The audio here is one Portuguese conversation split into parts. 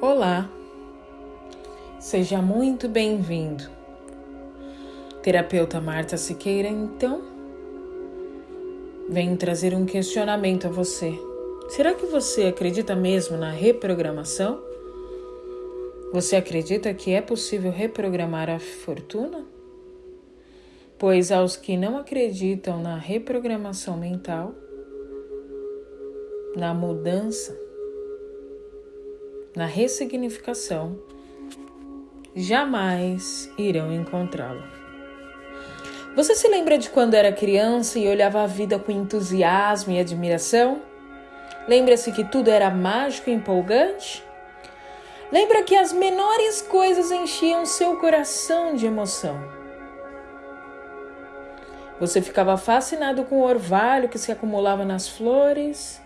Olá, seja muito bem-vindo. Terapeuta Marta Siqueira, então, venho trazer um questionamento a você. Será que você acredita mesmo na reprogramação? Você acredita que é possível reprogramar a fortuna? Pois aos que não acreditam na reprogramação mental, na mudança, na ressignificação, jamais irão encontrá-lo. Você se lembra de quando era criança e olhava a vida com entusiasmo e admiração? Lembra-se que tudo era mágico e empolgante? Lembra que as menores coisas enchiam seu coração de emoção? Você ficava fascinado com o orvalho que se acumulava nas flores,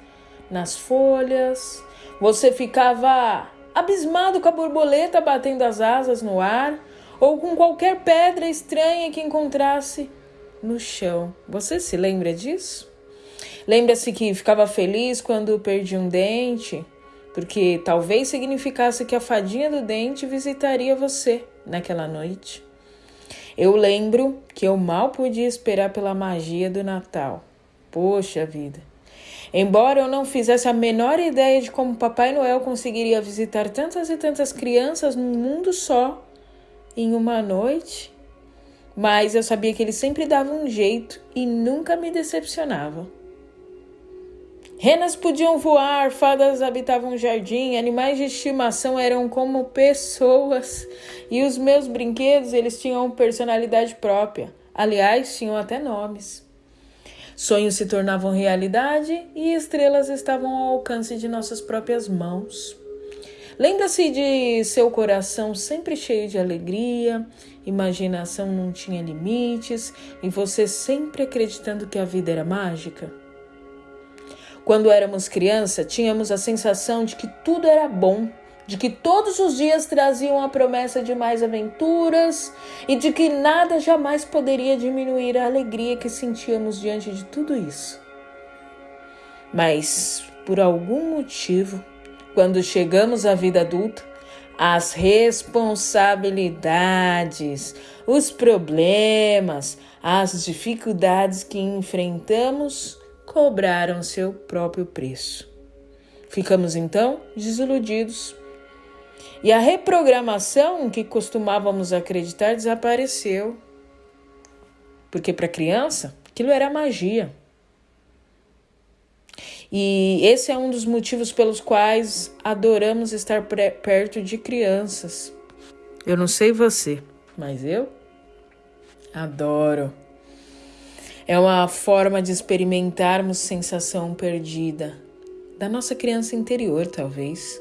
nas folhas. Você ficava abismado com a borboleta batendo as asas no ar ou com qualquer pedra estranha que encontrasse no chão. Você se lembra disso? Lembra-se que ficava feliz quando perdia um dente, porque talvez significasse que a fadinha do dente visitaria você naquela noite. Eu lembro que eu mal podia esperar pela magia do Natal. Poxa vida! Embora eu não fizesse a menor ideia de como Papai Noel conseguiria visitar tantas e tantas crianças num mundo só, em uma noite, mas eu sabia que ele sempre dava um jeito e nunca me decepcionava. Renas podiam voar, fadas habitavam o jardim, animais de estimação eram como pessoas e os meus brinquedos eles tinham personalidade própria. Aliás, tinham até nomes. Sonhos se tornavam realidade e estrelas estavam ao alcance de nossas próprias mãos. Lembra-se de seu coração sempre cheio de alegria, imaginação não tinha limites e você sempre acreditando que a vida era mágica? Quando éramos criança, tínhamos a sensação de que tudo era bom, de que todos os dias traziam a promessa de mais aventuras e de que nada jamais poderia diminuir a alegria que sentíamos diante de tudo isso. Mas, por algum motivo, quando chegamos à vida adulta, as responsabilidades, os problemas, as dificuldades que enfrentamos cobraram seu próprio preço. Ficamos então desiludidos. E a reprogramação que costumávamos acreditar desapareceu. Porque para criança, aquilo era magia. E esse é um dos motivos pelos quais adoramos estar perto de crianças. Eu não sei você, mas eu adoro. É uma forma de experimentarmos sensação perdida da nossa criança interior, talvez,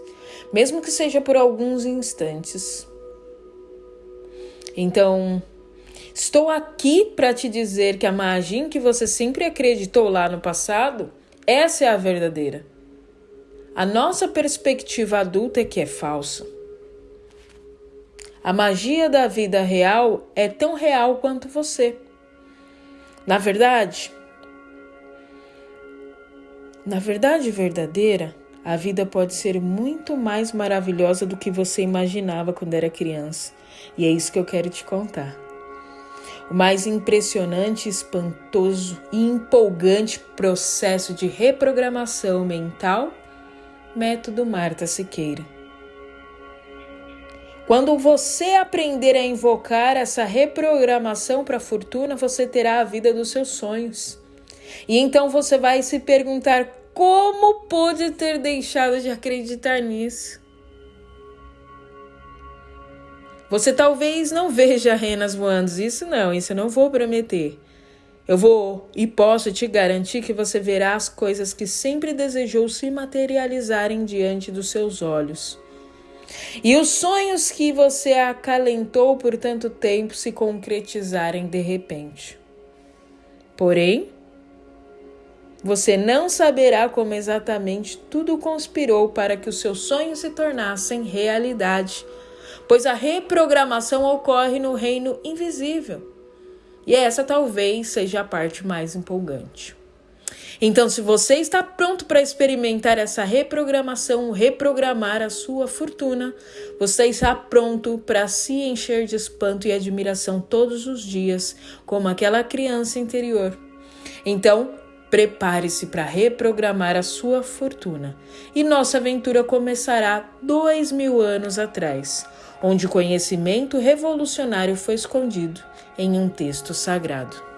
mesmo que seja por alguns instantes. Então, estou aqui para te dizer que a magia que você sempre acreditou lá no passado, essa é a verdadeira. A nossa perspectiva adulta é que é falsa. A magia da vida real é tão real quanto você. Na verdade, na verdade verdadeira, a vida pode ser muito mais maravilhosa do que você imaginava quando era criança. E é isso que eu quero te contar. O mais impressionante, espantoso e empolgante processo de reprogramação mental, método Marta Siqueira. Quando você aprender a invocar essa reprogramação para a fortuna, você terá a vida dos seus sonhos. E então você vai se perguntar como pôde ter deixado de acreditar nisso. Você talvez não veja renas voando, isso não, isso eu não vou prometer. Eu vou e posso te garantir que você verá as coisas que sempre desejou se materializarem diante dos seus olhos. E os sonhos que você acalentou por tanto tempo se concretizarem de repente. Porém, você não saberá como exatamente tudo conspirou para que os seus sonhos se tornassem realidade, pois a reprogramação ocorre no reino invisível. E essa talvez seja a parte mais empolgante. Então, se você está pronto para experimentar essa reprogramação, reprogramar a sua fortuna, você está pronto para se encher de espanto e admiração todos os dias, como aquela criança interior. Então, prepare-se para reprogramar a sua fortuna. E nossa aventura começará dois mil anos atrás, onde conhecimento revolucionário foi escondido em um texto sagrado.